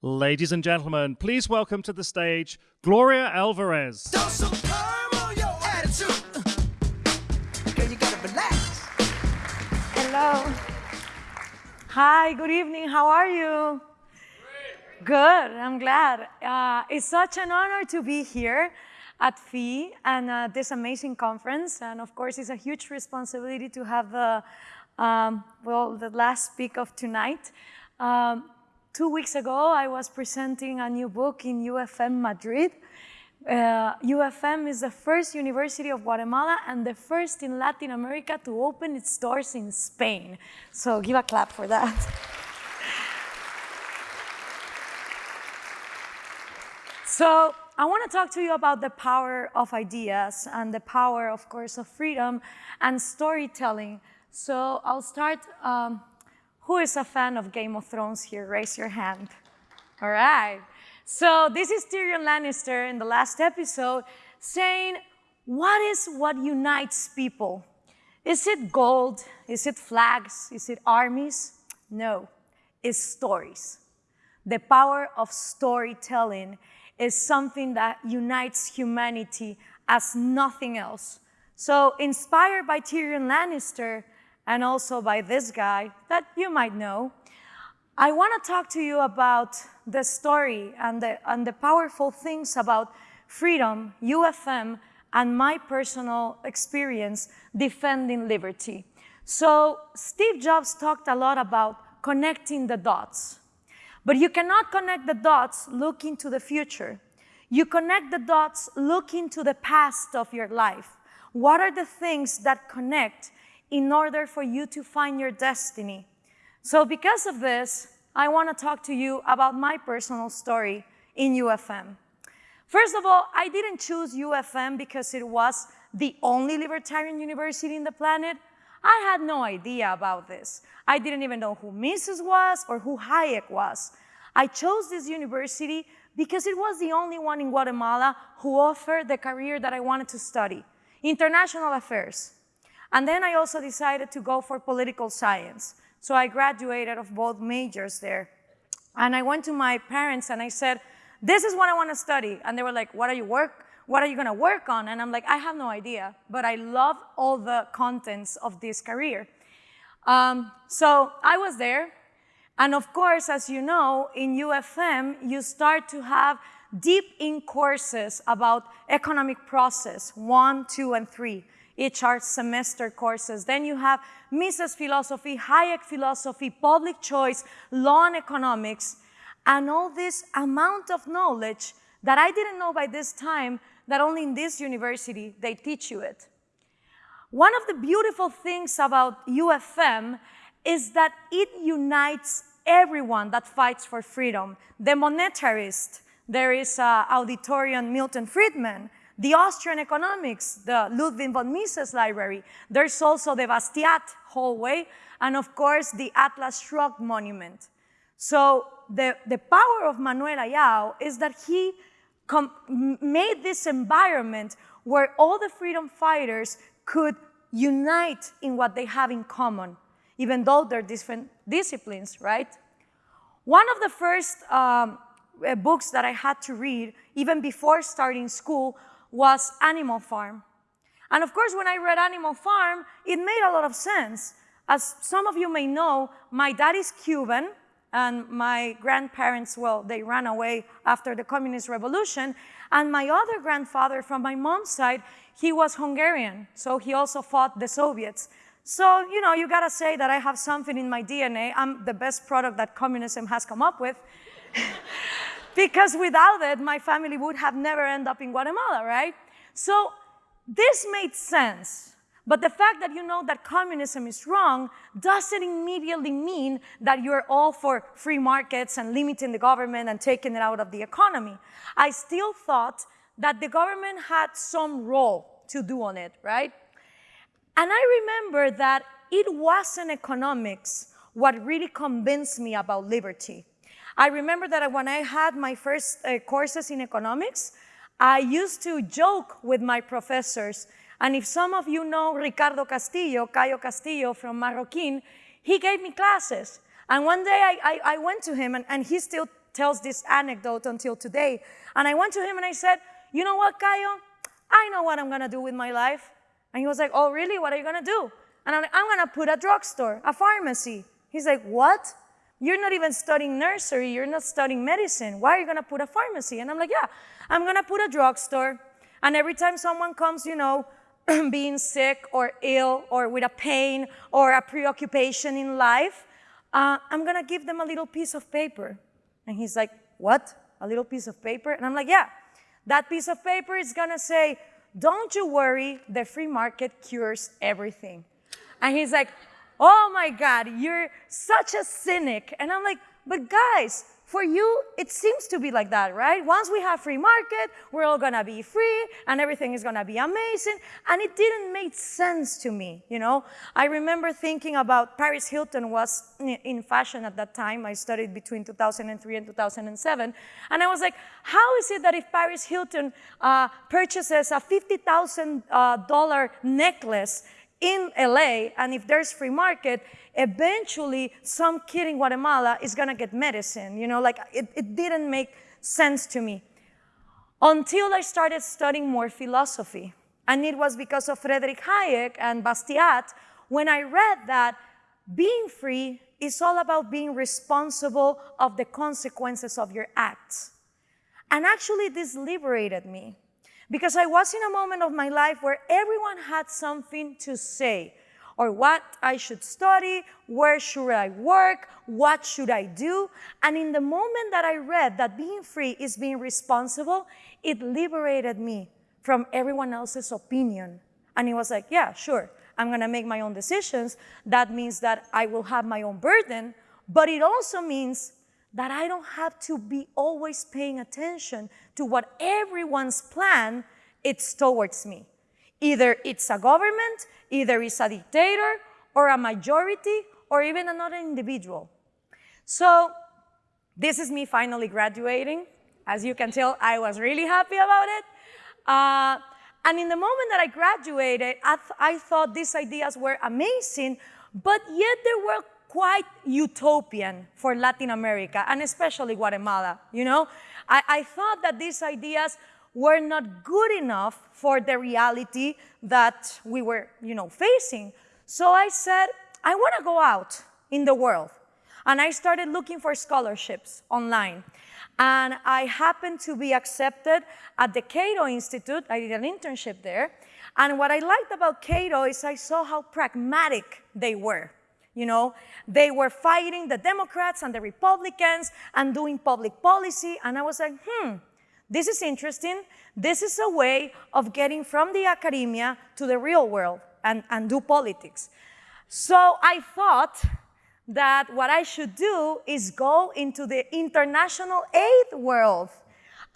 Ladies and gentlemen, please welcome to the stage Gloria Alvarez. Hello. Hi, good evening. How are you? Great. Good, I'm glad. Uh, it's such an honor to be here at FEE and uh, this amazing conference. And of course, it's a huge responsibility to have the, um, well, the last speak of tonight. Um, two weeks ago, I was presenting a new book in UFM Madrid. Uh, UFM is the first university of Guatemala and the first in Latin America to open its doors in Spain. So give a clap for that. so I want to talk to you about the power of ideas and the power, of course, of freedom and storytelling. So I'll start um, who is a fan of Game of Thrones here? Raise your hand. All right. So this is Tyrion Lannister in the last episode saying, what is what unites people? Is it gold? Is it flags? Is it armies? No, it's stories. The power of storytelling is something that unites humanity as nothing else. So inspired by Tyrion Lannister, and also by this guy that you might know. I want to talk to you about the story and the, and the powerful things about freedom, UFM, and my personal experience defending liberty. So Steve Jobs talked a lot about connecting the dots. But you cannot connect the dots looking to the future. You connect the dots looking to the past of your life. What are the things that connect in order for you to find your destiny. So because of this, I want to talk to you about my personal story in UFM. First of all, I didn't choose UFM because it was the only libertarian university in the planet. I had no idea about this. I didn't even know who Mises was or who Hayek was. I chose this university because it was the only one in Guatemala who offered the career that I wanted to study, international affairs. And then I also decided to go for political science. So I graduated of both majors there. And I went to my parents and I said, this is what I want to study. And they were like, what are you work? What are you going to work on? And I'm like, I have no idea, but I love all the contents of this career. Um, so I was there. And of course, as you know, in UFM, you start to have deep in courses about economic process, one, two, and three each art semester courses. Then you have Mises philosophy, Hayek philosophy, public choice, law and economics, and all this amount of knowledge that I didn't know by this time that only in this university they teach you it. One of the beautiful things about UFM is that it unites everyone that fights for freedom. The monetarist, there is uh, auditorium Milton Friedman, the Austrian economics, the Ludwig von Mises library. There's also the Bastiat hallway, and of course, the Atlas Shrugged monument. So the, the power of Manuel Ayau is that he made this environment where all the freedom fighters could unite in what they have in common, even though they're different disciplines, right? One of the first um, books that I had to read, even before starting school, was Animal Farm. And of course, when I read Animal Farm, it made a lot of sense. As some of you may know, my dad is Cuban, and my grandparents, well, they ran away after the communist revolution. And my other grandfather from my mom's side, he was Hungarian, so he also fought the Soviets. So, you know, you gotta say that I have something in my DNA. I'm the best product that communism has come up with. because without it, my family would have never ended up in Guatemala, right? So this made sense. But the fact that you know that communism is wrong doesn't immediately mean that you're all for free markets and limiting the government and taking it out of the economy. I still thought that the government had some role to do on it, right? And I remember that it wasn't economics what really convinced me about liberty. I remember that when I had my first uh, courses in economics, I used to joke with my professors. And if some of you know Ricardo Castillo, Cayo Castillo from Marroquin, he gave me classes. And one day I, I, I went to him, and, and, he still tells this anecdote until today. And I went to him and I said, you know what, Cayo? I know what I'm gonna do with my life. And he was like, oh, really? What are you gonna do? And I'm like, I'm gonna put a drugstore, a pharmacy. He's like, what? You're not even studying nursery, you're not studying medicine. Why are you gonna put a pharmacy? And I'm like, yeah, I'm gonna put a drugstore. And every time someone comes, you know, being sick or ill or with a pain or a preoccupation in life, uh, I'm gonna give them a little piece of paper. And he's like, what? A little piece of paper? And I'm like, yeah, that piece of paper is gonna say, don't you worry, the free market cures everything. And he's like, oh my God, you're such a cynic. And I'm like, but guys, for you, it seems to be like that, right? Once we have free market, we're all gonna be free and everything is gonna be amazing. And it didn't make sense to me, you know? I remember thinking about Paris Hilton was in fashion at that time. I studied between 2003 and 2007. And I was like, how is it that if Paris Hilton uh, purchases a $50,000 uh, necklace in LA, and if there's free market, eventually some kid in Guatemala is gonna get medicine. You know, like it, it didn't make sense to me. Until I started studying more philosophy. And it was because of Friedrich Hayek and Bastiat when I read that being free is all about being responsible of the consequences of your acts. And actually this liberated me because I was in a moment of my life where everyone had something to say or what I should study, where should I work, what should I do. And in the moment that I read that being free is being responsible, it liberated me from everyone else's opinion. And it was like, yeah, sure, I'm gonna make my own decisions. That means that I will have my own burden, but it also means that I don't have to be always paying attention to what everyone's plan it's towards me. Either it's a government, either it's a dictator, or a majority, or even another individual. So this is me finally graduating. As you can tell, I was really happy about it. Uh, and in the moment that I graduated, I, th I thought these ideas were amazing, but yet there were quite utopian for Latin America, and especially Guatemala, you know? I, I thought that these ideas were not good enough for the reality that we were, you know, facing. So I said, I want to go out in the world. And I started looking for scholarships online. And I happened to be accepted at the Cato Institute. I did an internship there. And what I liked about Cato is I saw how pragmatic they were. You know, they were fighting the Democrats and the Republicans and doing public policy. And I was like, hmm, this is interesting. This is a way of getting from the academia to the real world and, and do politics. So I thought that what I should do is go into the international aid world.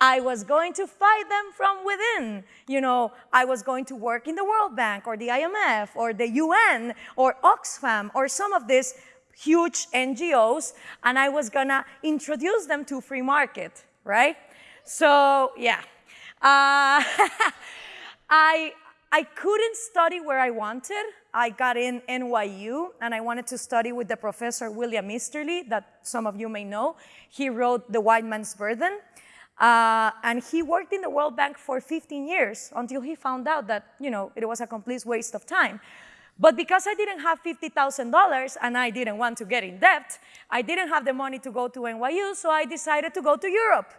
I was going to fight them from within. You know, I was going to work in the World Bank or the IMF or the UN or Oxfam or some of these huge NGOs, and I was gonna introduce them to free market, right? So yeah, uh, I, I couldn't study where I wanted. I got in NYU and I wanted to study with the professor William Easterly that some of you may know. He wrote The White Man's Burden. Uh, and he worked in the World Bank for 15 years until he found out that, you know, it was a complete waste of time. But because I didn't have $50,000 and I didn't want to get in debt, I didn't have the money to go to NYU, so I decided to go to Europe.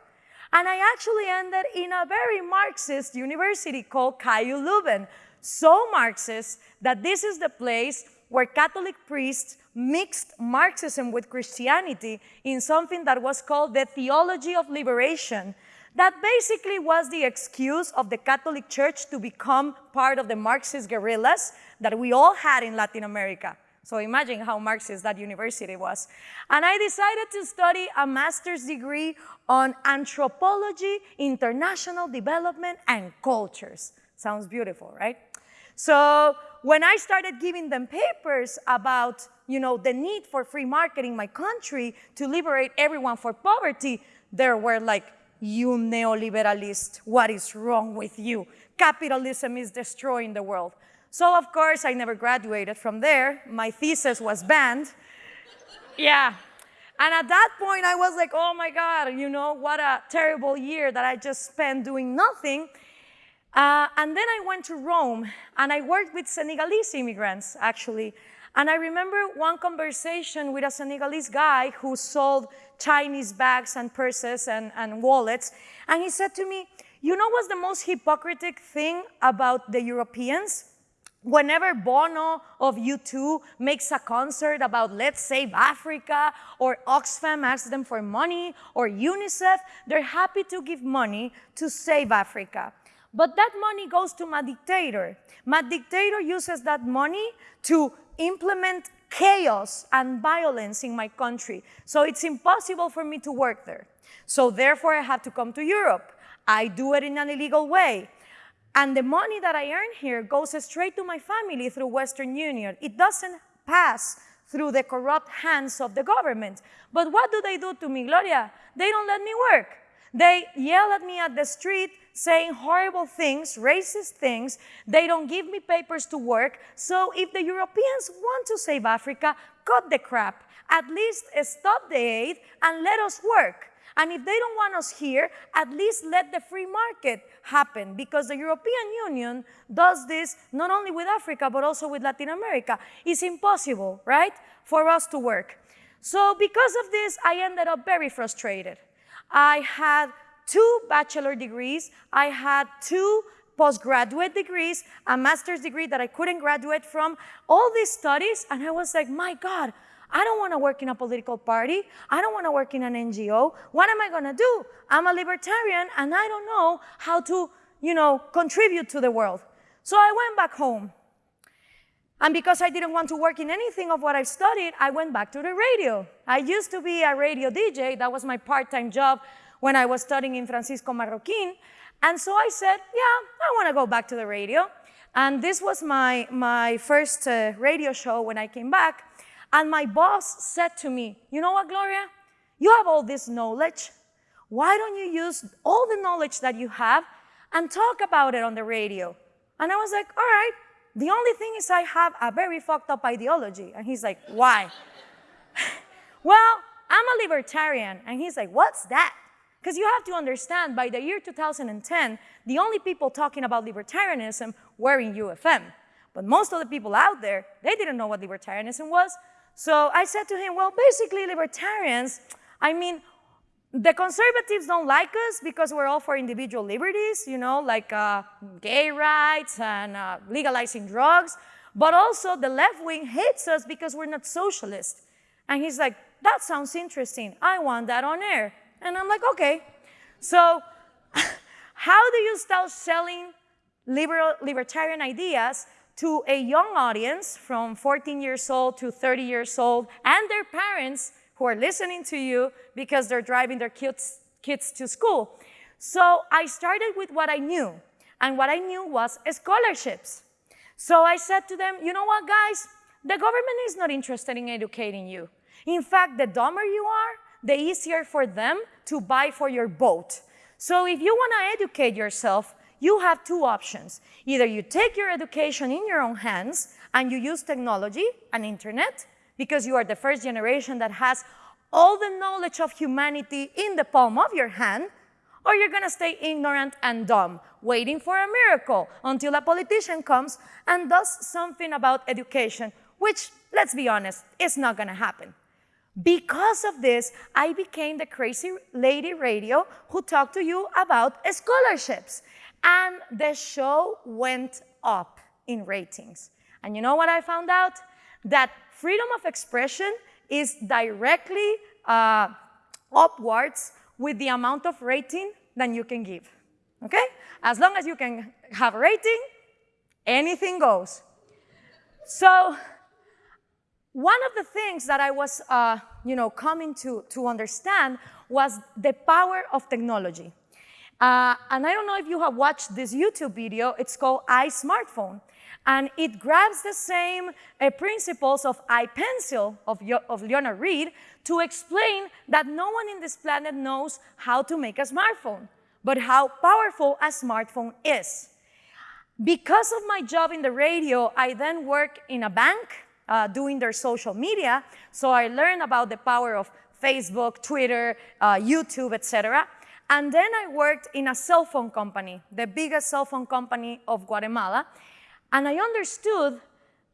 And I actually ended in a very Marxist university called KU Leuven. So Marxist that this is the place where Catholic priests mixed Marxism with Christianity in something that was called the theology of liberation. That basically was the excuse of the Catholic Church to become part of the Marxist guerrillas that we all had in Latin America. So imagine how Marxist that university was. And I decided to study a master's degree on anthropology, international development, and cultures. Sounds beautiful, right? So when I started giving them papers about you know, the need for free market in my country to liberate everyone for poverty, there were like, you neoliberalist, what is wrong with you? Capitalism is destroying the world. So of course, I never graduated from there. My thesis was banned. yeah. And at that point, I was like, oh my God, you know, what a terrible year that I just spent doing nothing. Uh, and then I went to Rome and I worked with Senegalese immigrants, actually. And I remember one conversation with a Senegalese guy who sold Chinese bags and purses and, and wallets. And he said to me, you know what's the most hypocritic thing about the Europeans? Whenever Bono of U2 makes a concert about let's save Africa, or Oxfam asks them for money, or UNICEF, they're happy to give money to save Africa. But that money goes to my dictator. My dictator uses that money to implement chaos and violence in my country. So it's impossible for me to work there. So therefore, I have to come to Europe. I do it in an illegal way. And the money that I earn here goes straight to my family through Western Union. It doesn't pass through the corrupt hands of the government. But what do they do to me, Gloria? They don't let me work. They yell at me at the street saying horrible things, racist things. They don't give me papers to work. So if the Europeans want to save Africa, cut the crap. At least stop the aid and let us work. And if they don't want us here, at least let the free market happen because the European Union does this not only with Africa, but also with Latin America. It's impossible, right, for us to work. So because of this, I ended up very frustrated. I had two bachelor degrees, I had two postgraduate degrees, a master's degree that I couldn't graduate from, all these studies, and I was like, my God, I don't want to work in a political party. I don't want to work in an NGO. What am I going to do? I'm a libertarian and I don't know how to, you know, contribute to the world. So I went back home. And because I didn't want to work in anything of what I studied, I went back to the radio. I used to be a radio DJ. That was my part-time job when I was studying in Francisco Marroquin. And so I said, yeah, I want to go back to the radio. And this was my, my first uh, radio show when I came back. And my boss said to me, you know what, Gloria? You have all this knowledge. Why don't you use all the knowledge that you have and talk about it on the radio? And I was like, all right. The only thing is I have a very fucked up ideology. And he's like, why? well, I'm a libertarian. And he's like, what's that? Because you have to understand, by the year 2010, the only people talking about libertarianism were in UFM. But most of the people out there, they didn't know what libertarianism was. So I said to him, well, basically libertarians, I mean, the conservatives don't like us because we're all for individual liberties, you know, like uh, gay rights and uh, legalizing drugs. But also the left wing hates us because we're not socialist. And he's like, that sounds interesting. I want that on air. And I'm like, okay. So how do you start selling liberal, libertarian ideas to a young audience from 14 years old to 30 years old and their parents who are listening to you because they're driving their kids, kids to school. So I started with what I knew, and what I knew was scholarships. So I said to them, you know what, guys? The government is not interested in educating you. In fact, the dumber you are, the easier for them to buy for your boat. So if you want to educate yourself, you have two options. Either you take your education in your own hands and you use technology and internet because you are the first generation that has all the knowledge of humanity in the palm of your hand, or you're going to stay ignorant and dumb, waiting for a miracle until a politician comes and does something about education, which, let's be honest, is not going to happen. Because of this, I became the crazy lady radio who talked to you about scholarships. And the show went up in ratings. And you know what I found out? That freedom of expression is directly uh, upwards with the amount of rating that you can give. Okay? As long as you can have a rating, anything goes. So one of the things that I was, uh, you know, coming to, to understand was the power of technology. Uh, and I don't know if you have watched this YouTube video, it's called iSmartphone. And it grabs the same uh, principles of iPencil of, of Leonard Read to explain that no one in this planet knows how to make a smartphone, but how powerful a smartphone is. Because of my job in the radio, I then work in a bank uh, doing their social media. So I learned about the power of Facebook, Twitter, uh, YouTube, etc. And then I worked in a cell phone company, the biggest cell phone company of Guatemala. And I understood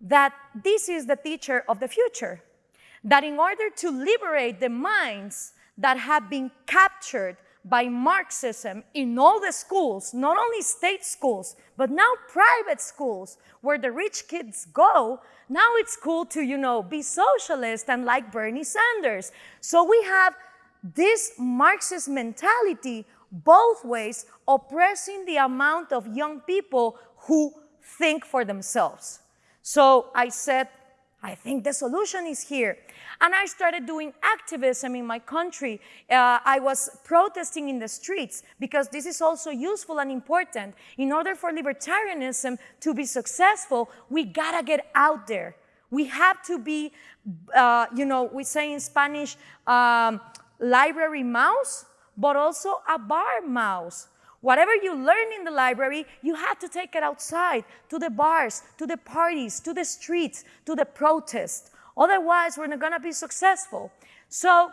that this is the teacher of the future. That in order to liberate the minds that have been captured by Marxism in all the schools, not only state schools, but now private schools where the rich kids go, now it's cool to, you know, be socialist and like Bernie Sanders. So we have this Marxist mentality both ways oppressing the amount of young people who think for themselves. So I said, I think the solution is here. And I started doing activism in my country. Uh, I was protesting in the streets because this is also useful and important. In order for libertarianism to be successful, we gotta get out there. We have to be, uh, you know, we say in Spanish, um, library mouse, but also a bar mouse. Whatever you learn in the library, you have to take it outside, to the bars, to the parties, to the streets, to the protests. Otherwise, we're not gonna be successful. So,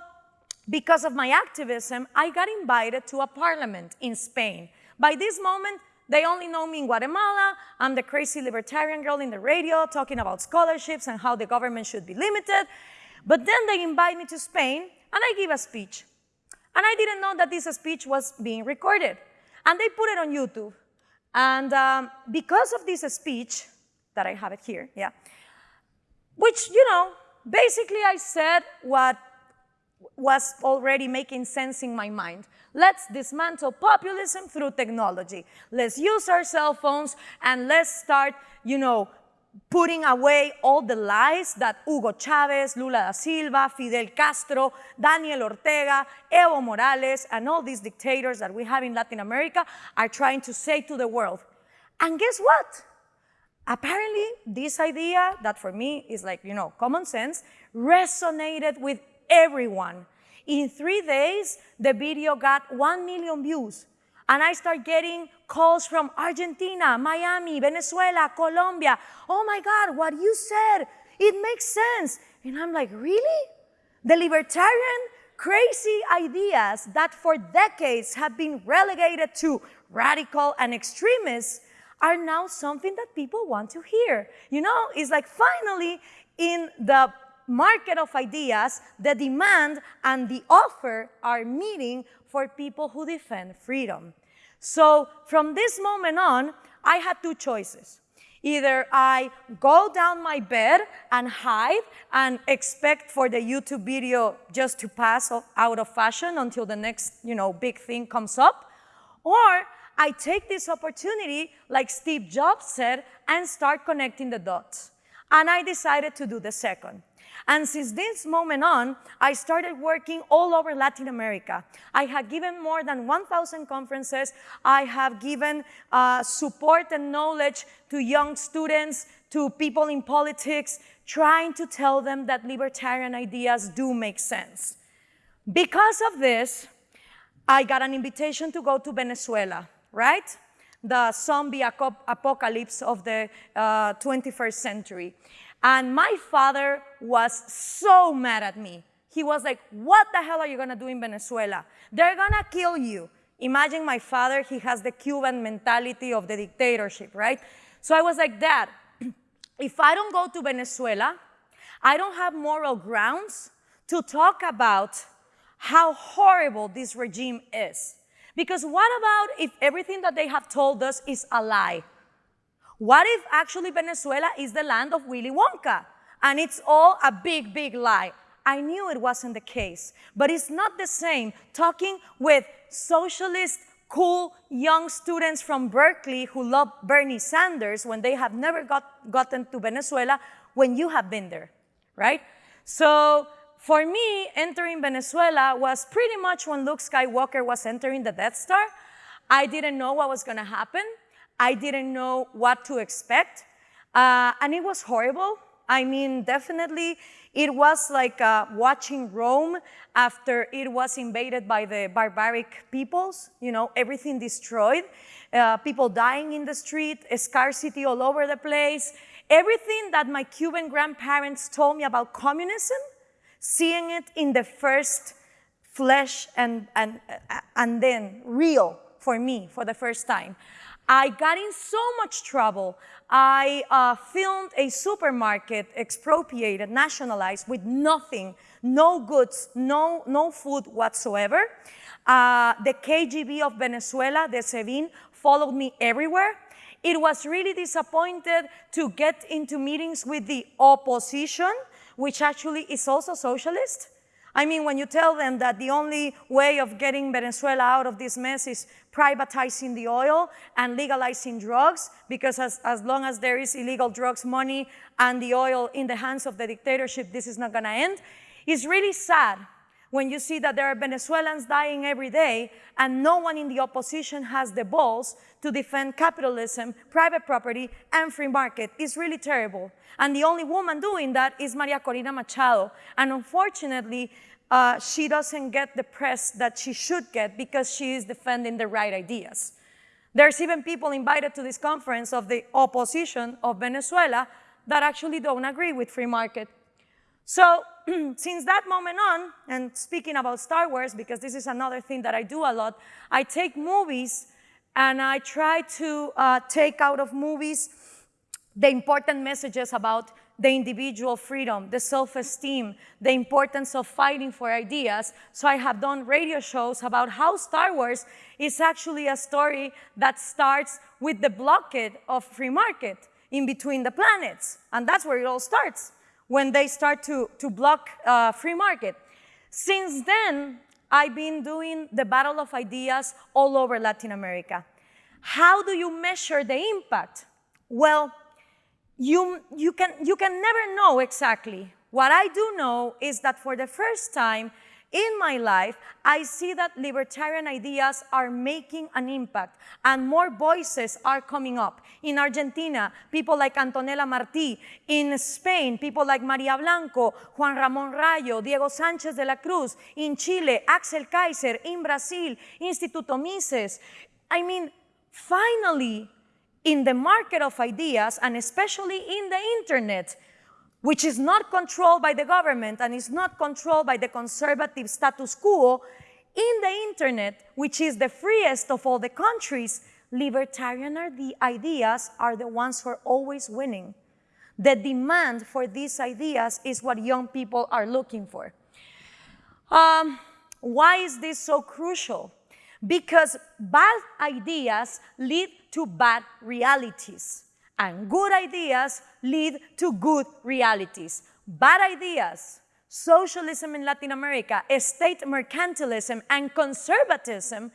because of my activism, I got invited to a parliament in Spain. By this moment, they only know me in Guatemala. I'm the crazy libertarian girl in the radio talking about scholarships and how the government should be limited. But then they invite me to Spain and I give a speech. And I didn't know that this speech was being recorded. And they put it on YouTube. And um, because of this speech, that I have it here, yeah, which, you know, basically I said what was already making sense in my mind. Let's dismantle populism through technology. Let's use our cell phones and let's start, you know, putting away all the lies that Hugo Chavez, Lula da Silva, Fidel Castro, Daniel Ortega, Evo Morales, and all these dictators that we have in Latin America are trying to say to the world. And guess what? Apparently, this idea that for me is like, you know, common sense, resonated with everyone. In three days, the video got 1 million views. And I start getting calls from Argentina, Miami, Venezuela, Colombia. Oh my God, what you said, it makes sense. And I'm like, really? The libertarian crazy ideas that for decades have been relegated to radical and extremists are now something that people want to hear. You know, it's like finally in the market of ideas, the demand and the offer are meeting for people who defend freedom. So from this moment on, I had two choices. Either I go down my bed and hide and expect for the YouTube video just to pass out of fashion until the next, you know, big thing comes up, or I take this opportunity, like Steve Jobs said, and start connecting the dots. And I decided to do the second. And since this moment on, I started working all over Latin America. I have given more than 1,000 conferences. I have given uh, support and knowledge to young students, to people in politics, trying to tell them that libertarian ideas do make sense. Because of this, I got an invitation to go to Venezuela right? The zombie apocalypse of the uh, 21st century. And my father was so mad at me. He was like, what the hell are you gonna do in Venezuela? They're gonna kill you. Imagine my father, he has the Cuban mentality of the dictatorship, right? So I was like, Dad, if I don't go to Venezuela, I don't have moral grounds to talk about how horrible this regime is. Because what about if everything that they have told us is a lie? What if actually Venezuela is the land of Willy Wonka and it's all a big, big lie? I knew it wasn't the case, but it's not the same talking with socialist, cool young students from Berkeley who love Bernie Sanders when they have never got, gotten to Venezuela when you have been there, right? So for me, entering Venezuela was pretty much when Luke Skywalker was entering the Death Star. I didn't know what was going to happen. I didn't know what to expect. Uh, and it was horrible. I mean, definitely, it was like uh, watching Rome after it was invaded by the barbaric peoples, you know, everything destroyed, uh, people dying in the street, scarcity all over the place. Everything that my Cuban grandparents told me about communism seeing it in the first flesh and, and, and then real for me for the first time. I got in so much trouble. I uh, filmed a supermarket expropriated, nationalized with nothing, no goods, no, no food whatsoever. Uh, the KGB of Venezuela, the SEBIN, followed me everywhere. It was really disappointed to get into meetings with the opposition, which actually is also socialist. I mean, when you tell them that the only way of getting Venezuela out of this mess is privatizing the oil and legalizing drugs, because as, as long as there is illegal drugs money and the oil in the hands of the dictatorship, this is not gonna end, it's really sad when you see that there are Venezuelans dying every day and no one in the opposition has the balls to defend capitalism, private property, and free market. It's really terrible. And the only woman doing that is Maria Corina Machado. And unfortunately, uh, she doesn't get the press that she should get because she is defending the right ideas. There's even people invited to this conference of the opposition of Venezuela that actually don't agree with free market. So since that moment on, and speaking about Star Wars, because this is another thing that I do a lot, I take movies and I try to uh, take out of movies the important messages about the individual freedom, the self-esteem, the importance of fighting for ideas. So I have done radio shows about how Star Wars is actually a story that starts with the blockade of free market in between the planets. And that's where it all starts, when they start to, to block uh, free market. Since then, I've been doing the battle of ideas all over Latin America. How do you measure the impact? Well, you, you, can, you can never know exactly. What I do know is that for the first time in my life, I see that libertarian ideas are making an impact and more voices are coming up. In Argentina, people like Antonella Marty. In Spain, people like Maria Blanco, Juan Ramón Rallo, Diego Sánchez de la Cruz. In Chile, Axel Kaiser. In Brazil, Instituto Mises. I mean, finally, in the market of ideas and especially in the internet, which is not controlled by the government and is not controlled by the conservative status quo, in the internet, which is the freest of all the countries, libertarian ideas are the ones who are always winning. The demand for these ideas is what young people are looking for. Um, why is this so crucial? Because bad ideas lead to bad realities, and good ideas lead to good realities. Bad ideas, socialism in Latin America, state mercantilism, and conservatism,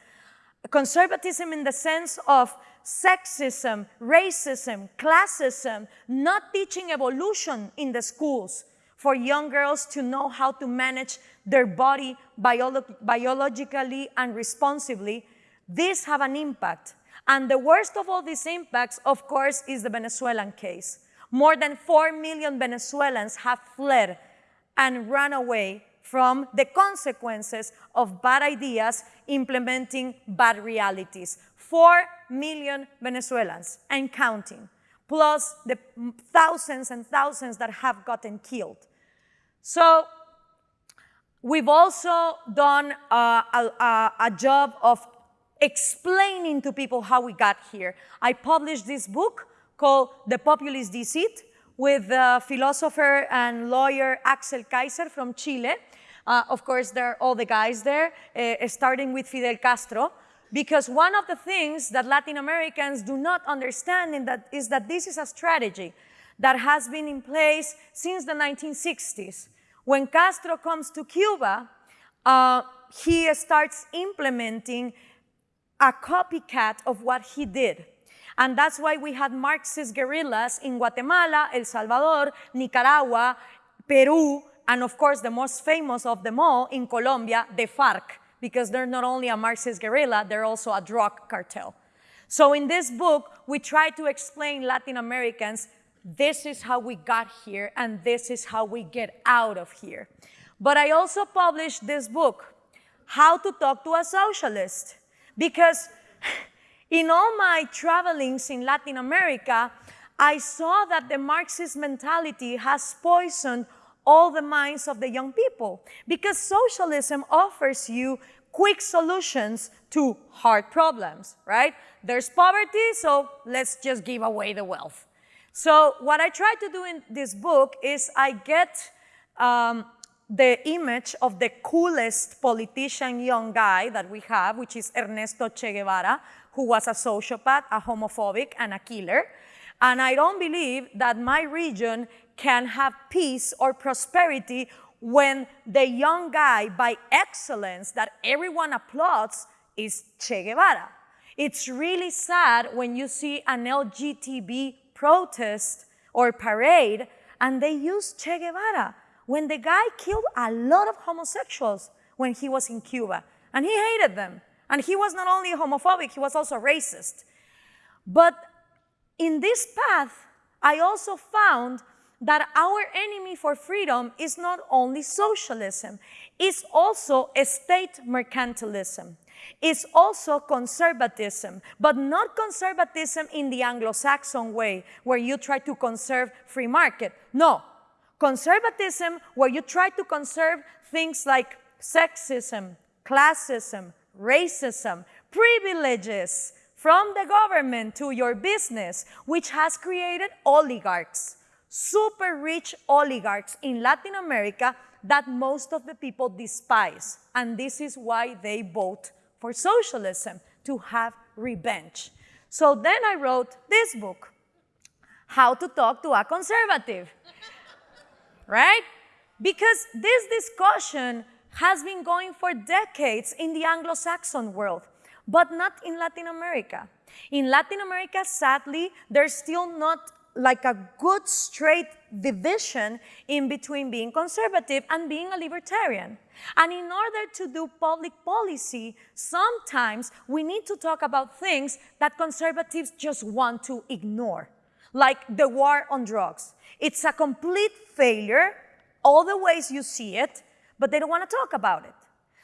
conservatism in the sense of sexism, racism, classism, not teaching evolution in the schools for young girls to know how to manage their body biolo biologically and responsibly, these have an impact. And the worst of all these impacts, of course, is the Venezuelan case. More than 4 million Venezuelans have fled and run away from the consequences of bad ideas implementing bad realities. 4 million Venezuelans and counting, plus the thousands and thousands that have gotten killed. So we've also done uh, a, a, a job of explaining to people how we got here. I published this book called The Populist Deceit with the philosopher and lawyer Axel Kaiser from Chile. Uh, of course, there are all the guys there, uh, starting with Fidel Castro, because one of the things that Latin Americans do not understand that is that this is a strategy that has been in place since the 1960s. When Castro comes to Cuba, uh, he starts implementing a copycat of what he did. And that's why we had Marxist guerrillas in Guatemala, El Salvador, Nicaragua, Peru, and of course the most famous of them all in Colombia, the FARC, because they're not only a Marxist guerrilla, they're also a drug cartel. So in this book, we try to explain Latin Americans this is how we got here and this is how we get out of here. But I also published this book, How to Talk to a Socialist, because in all my travelings in Latin America, I saw that the Marxist mentality has poisoned all the minds of the young people because socialism offers you quick solutions to hard problems, right? There's poverty, so let's just give away the wealth. So what I try to do in this book is I get um, the image of the coolest politician young guy that we have, which is Ernesto Che Guevara, who was a sociopath, a homophobic, and a killer. And I don't believe that my region can have peace or prosperity when the young guy by excellence that everyone applauds is Che Guevara. It's really sad when you see an LGTB protest or parade and they use Che Guevara when the guy killed a lot of homosexuals when he was in Cuba and he hated them. And he was not only homophobic, he was also racist. But in this path, I also found that our enemy for freedom is not only socialism, it's also state mercantilism. It's also conservatism, but not conservatism in the Anglo-Saxon way, where you try to conserve free market. No, conservatism where you try to conserve things like sexism, classism, racism, privileges from the government to your business, which has created oligarchs super rich oligarchs in Latin America that most of the people despise. And this is why they vote for socialism, to have revenge. So then I wrote this book, How to Talk to a Conservative, right? Because this discussion has been going for decades in the Anglo-Saxon world, but not in Latin America. In Latin America, sadly, there's still not like a good straight division in between being conservative and being a libertarian. And in order to do public policy, sometimes we need to talk about things that conservatives just want to ignore, like the war on drugs. It's a complete failure, all the ways you see it, but they don't want to talk about it.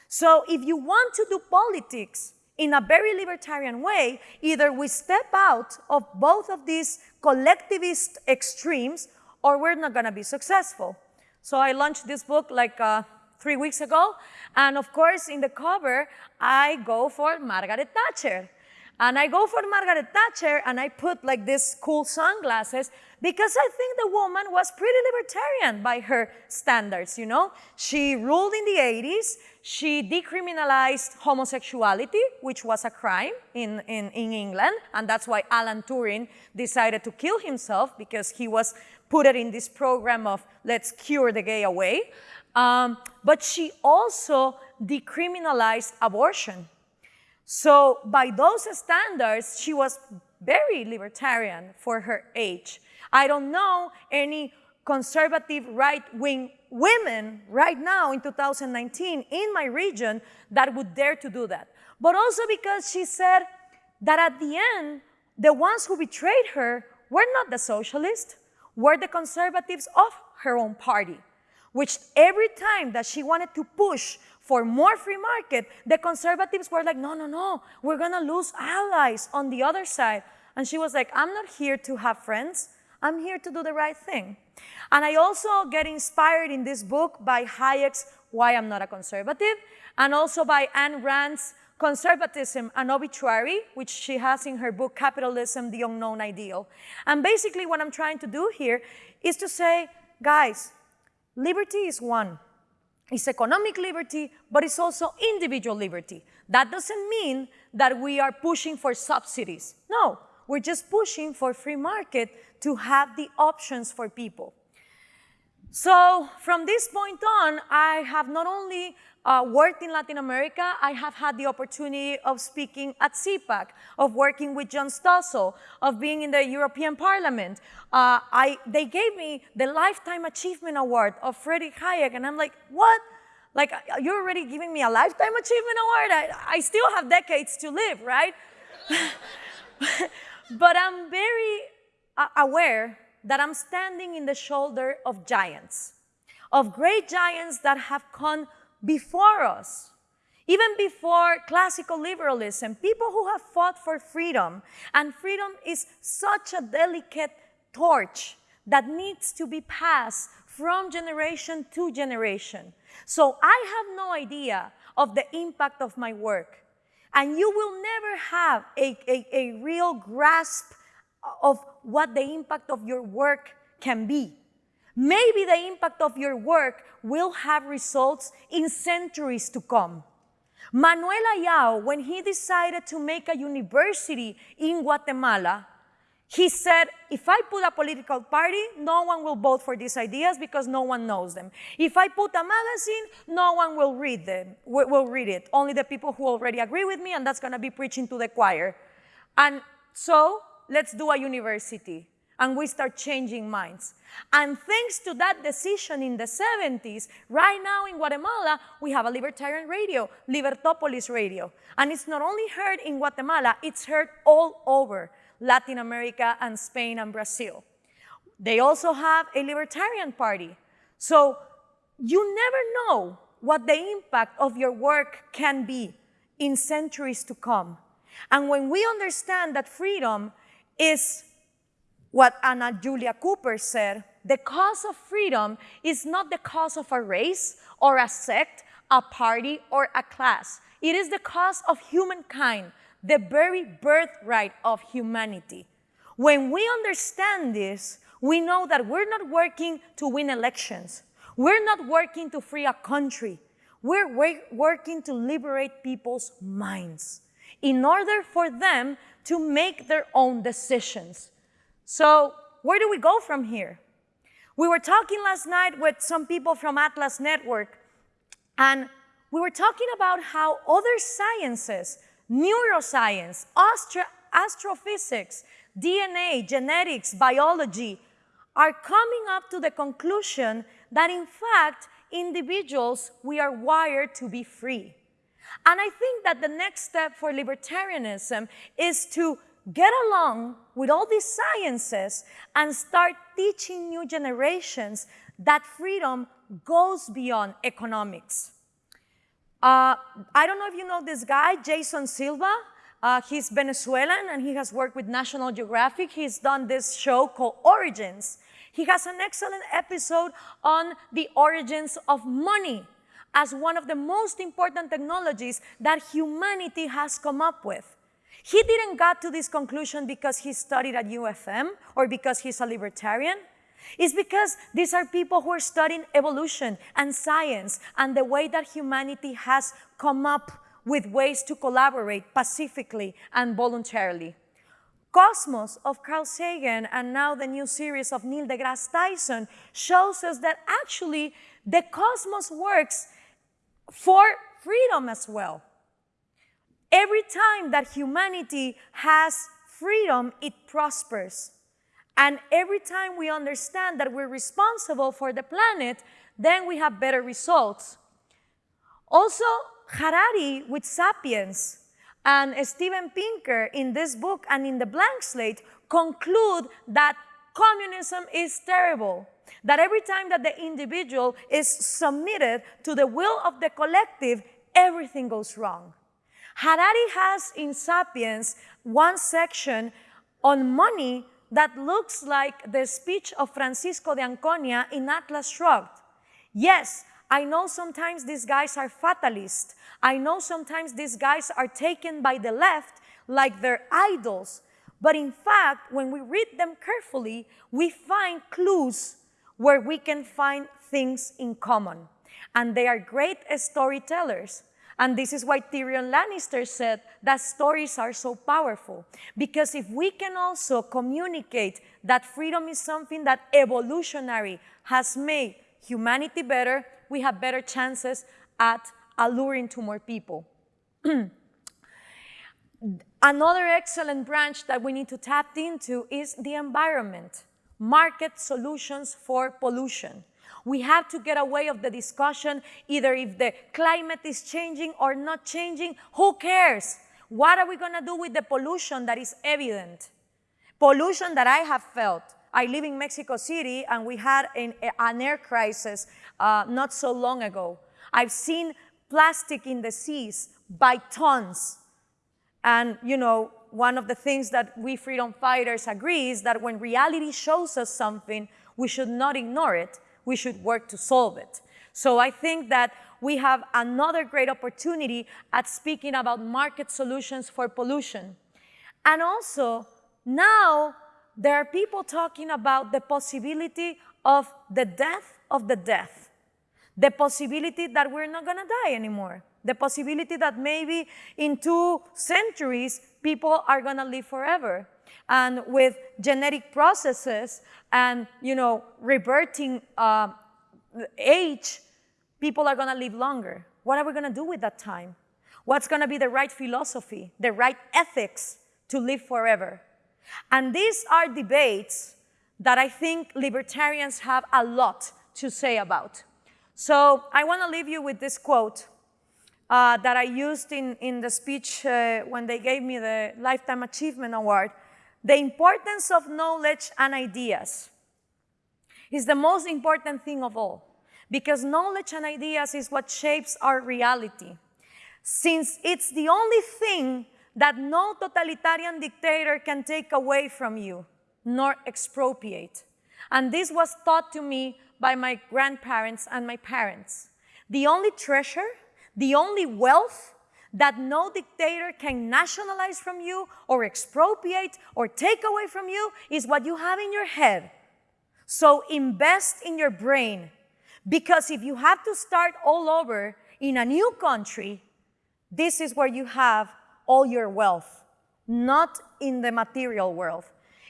So if you want to do politics in a very libertarian way, either we step out of both of these collectivist extremes or we're not going to be successful. So I launched this book like uh, three weeks ago. And of course, in the cover, I go for Margaret Thatcher. And I go for Margaret Thatcher and I put like these cool sunglasses because I think the woman was pretty libertarian by her standards, you know? She ruled in the 80s, she decriminalized homosexuality, which was a crime in, in, in England, and that's why Alan Turing decided to kill himself because he was put in this program of let's cure the gay away. Um, but she also decriminalized abortion. So by those standards, she was very libertarian for her age. I don't know any conservative right-wing women right now in 2019 in my region that would dare to do that. But also because she said that at the end, the ones who betrayed her were not the socialists, were the conservatives of her own party, which every time that she wanted to push for more free market, the conservatives were like, no, no, no, we're gonna lose allies on the other side. And she was like, I'm not here to have friends. I'm here to do the right thing. And I also get inspired in this book by Hayek's Why I'm Not a Conservative, and also by Ayn Rand's Conservatism, an Obituary, which she has in her book, Capitalism, the Unknown Ideal. And basically what I'm trying to do here is to say, guys, liberty is one. It's economic liberty, but it's also individual liberty. That doesn't mean that we are pushing for subsidies. No, we're just pushing for free market to have the options for people. So from this point on, I have not only uh, worked in Latin America, I have had the opportunity of speaking at CPAC, of working with John Stossel, of being in the European Parliament. Uh, I, they gave me the Lifetime Achievement Award of Friedrich Hayek, and I'm like, what? Like, you're already giving me a Lifetime Achievement Award? I, I still have decades to live, right? but I'm very uh, aware that I'm standing in the shoulder of giants, of great giants that have come before us, even before classical liberalism, people who have fought for freedom. And freedom is such a delicate torch that needs to be passed from generation to generation. So I have no idea of the impact of my work. And you will never have a, a, a real grasp of what the impact of your work can be. Maybe the impact of your work will have results in centuries to come. Manuel Ayau, when he decided to make a university in Guatemala, he said, if I put a political party, no one will vote for these ideas because no one knows them. If I put a magazine, no one will read them, will read it. Only the people who already agree with me, and that's gonna be preaching to the choir. And so, let's do a university. And we start changing minds. And thanks to that decision in the 70s, right now in Guatemala, we have a libertarian radio, Libertopolis Radio. And it's not only heard in Guatemala, it's heard all over. Latin America and Spain and Brazil. They also have a libertarian party. So you never know what the impact of your work can be in centuries to come. And when we understand that freedom is what Anna Julia Cooper said, the cause of freedom is not the cause of a race or a sect, a party, or a class. It is the cause of humankind the very birthright of humanity. When we understand this, we know that we're not working to win elections. We're not working to free a country. We're working to liberate people's minds in order for them to make their own decisions. So where do we go from here? We were talking last night with some people from Atlas Network, and we were talking about how other sciences neuroscience, astro astrophysics, DNA, genetics, biology are coming up to the conclusion that in fact, individuals, we are wired to be free. And I think that the next step for libertarianism is to get along with all these sciences and start teaching new generations that freedom goes beyond economics. Uh, I don't know if you know this guy, Jason Silva. Uh, he's Venezuelan and he has worked with National Geographic. He's done this show called Origins. He has an excellent episode on the origins of money as one of the most important technologies that humanity has come up with. He didn't get to this conclusion because he studied at UFM or because he's a libertarian. It's because these are people who are studying evolution and science and the way that humanity has come up with ways to collaborate pacifically and voluntarily. Cosmos of Carl Sagan and now the new series of Neil deGrasse Tyson shows us that actually the cosmos works for freedom as well. Every time that humanity has freedom, it prospers. And every time we understand that we're responsible for the planet, then we have better results. Also, Harari with Sapiens and Steven Pinker in this book and in the blank slate conclude that communism is terrible. That every time that the individual is submitted to the will of the collective, everything goes wrong. Harari has in Sapiens one section on money that looks like the speech of Francisco d'Anconia in Atlas Shrugged. Yes, I know sometimes these guys are fatalist. I know sometimes these guys are taken by the left like they're idols. But in fact, when we read them carefully, we find clues where we can find things in common. And they are great storytellers. And this is why Tyrion Lannister said that stories are so powerful. Because if we can also communicate that freedom is something that evolutionary has made humanity better, we have better chances at alluring to more people. Another excellent branch that we need to tap into is the environment, market solutions for pollution. We have to get away of the discussion either if the climate is changing or not changing, who cares? What are we going to do with the pollution that is evident? Pollution that I have felt. I live in Mexico City and we had an, an air crisis uh, not so long ago. I've seen plastic in the seas by tons. And, you know, one of the things that we freedom fighters agree is that when reality shows us something, we should not ignore it we should work to solve it. So I think that we have another great opportunity at speaking about market solutions for pollution. And also, now there are people talking about the possibility of the death of the death, the possibility that we're not going to die anymore, the possibility that maybe in two centuries people are going to live forever. And with genetic processes and you know reverting uh, age, people are going to live longer. What are we going to do with that time? What's going to be the right philosophy, the right ethics to live forever? And these are debates that I think libertarians have a lot to say about. So I want to leave you with this quote uh, that I used in, in the speech uh, when they gave me the Lifetime Achievement Award. The importance of knowledge and ideas is the most important thing of all because knowledge and ideas is what shapes our reality. Since it's the only thing that no totalitarian dictator can take away from you, nor expropriate. And this was taught to me by my grandparents and my parents. The only treasure, the only wealth that no dictator can nationalize from you or expropriate or take away from you is what you have in your head. So invest in your brain because if you have to start all over in a new country, this is where you have all your wealth, not in the material world.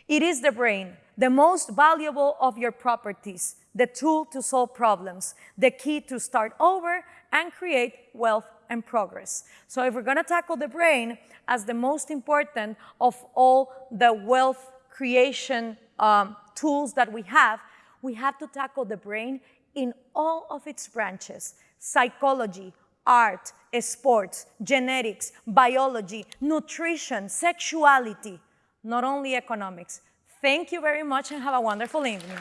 It is the brain, the most valuable of your properties, the tool to solve problems, the key to start over and create wealth and progress. So if we're going to tackle the brain as the most important of all the wealth creation um, tools that we have, we have to tackle the brain in all of its branches, psychology, art, sports, genetics, biology, nutrition, sexuality, not only economics. Thank you very much and have a wonderful evening.